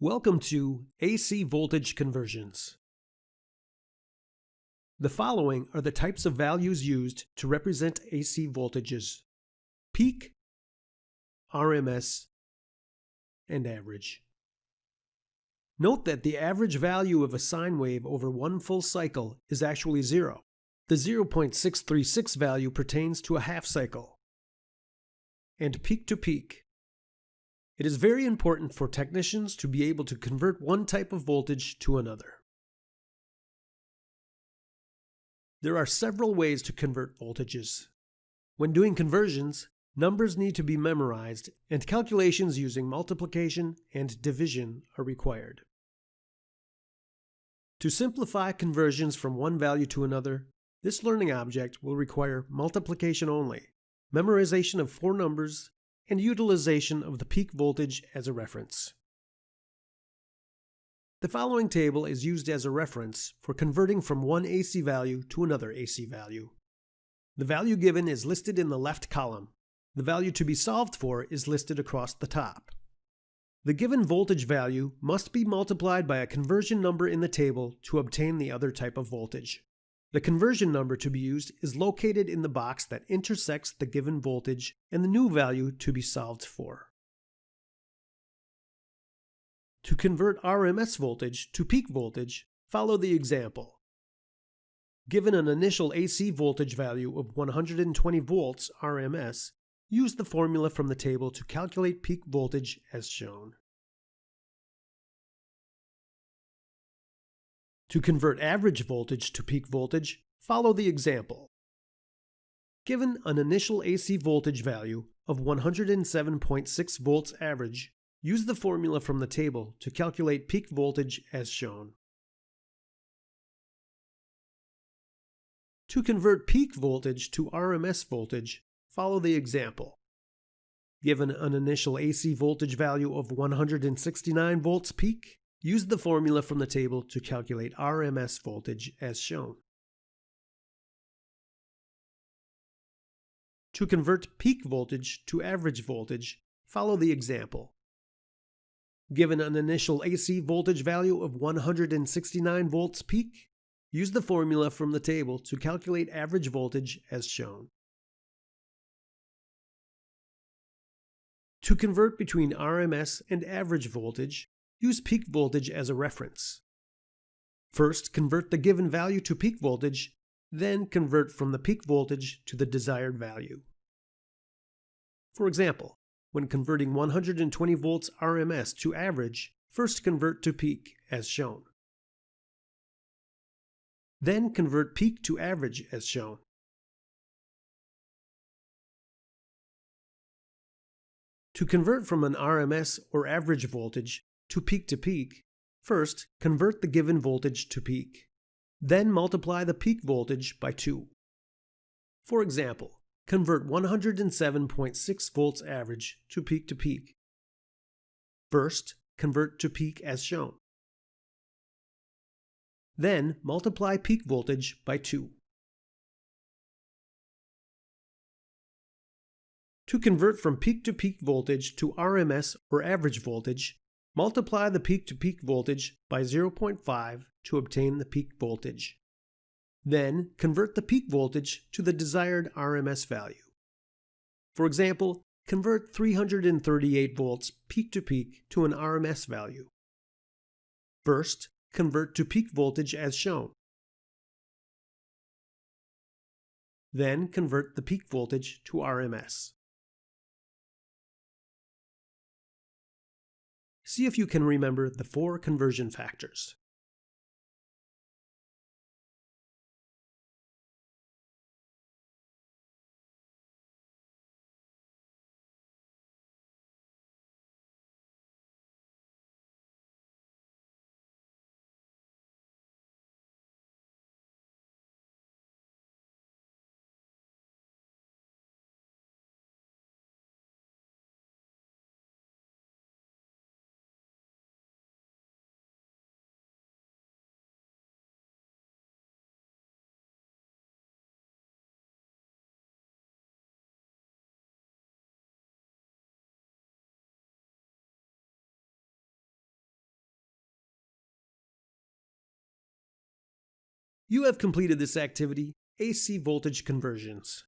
Welcome to AC voltage conversions. The following are the types of values used to represent AC voltages. Peak, RMS, and average. Note that the average value of a sine wave over one full cycle is actually zero. The 0.636 value pertains to a half cycle. And peak to peak. It is very important for technicians to be able to convert one type of voltage to another. There are several ways to convert voltages. When doing conversions, numbers need to be memorized and calculations using multiplication and division are required. To simplify conversions from one value to another, this learning object will require multiplication only, memorization of four numbers, and utilization of the peak voltage as a reference. The following table is used as a reference for converting from one AC value to another AC value. The value given is listed in the left column. The value to be solved for is listed across the top. The given voltage value must be multiplied by a conversion number in the table to obtain the other type of voltage. The conversion number to be used is located in the box that intersects the given voltage and the new value to be solved for. To convert RMS voltage to peak voltage, follow the example. Given an initial AC voltage value of 120 volts RMS, use the formula from the table to calculate peak voltage as shown. To convert average voltage to peak voltage, follow the example. Given an initial AC voltage value of 107.6 volts average, use the formula from the table to calculate peak voltage as shown. To convert peak voltage to RMS voltage, follow the example. Given an initial AC voltage value of 169 volts peak, Use the formula from the table to calculate RMS voltage as shown. To convert peak voltage to average voltage, follow the example. Given an initial AC voltage value of 169 volts peak, use the formula from the table to calculate average voltage as shown. To convert between RMS and average voltage, use peak voltage as a reference. First, convert the given value to peak voltage, then convert from the peak voltage to the desired value. For example, when converting 120 volts RMS to average, first convert to peak as shown. Then convert peak to average as shown. To convert from an RMS or average voltage to peak to peak, first convert the given voltage to peak. Then multiply the peak voltage by 2. For example, convert 107.6 volts average to peak to peak. First, convert to peak as shown. Then multiply peak voltage by 2. To convert from peak to peak voltage to RMS or average voltage, Multiply the peak-to-peak -peak voltage by 0.5 to obtain the peak voltage. Then convert the peak voltage to the desired RMS value. For example, convert 338 volts peak-to-peak -peak to an RMS value. First, convert to peak voltage as shown. Then convert the peak voltage to RMS. See if you can remember the four conversion factors. You have completed this activity, AC voltage conversions.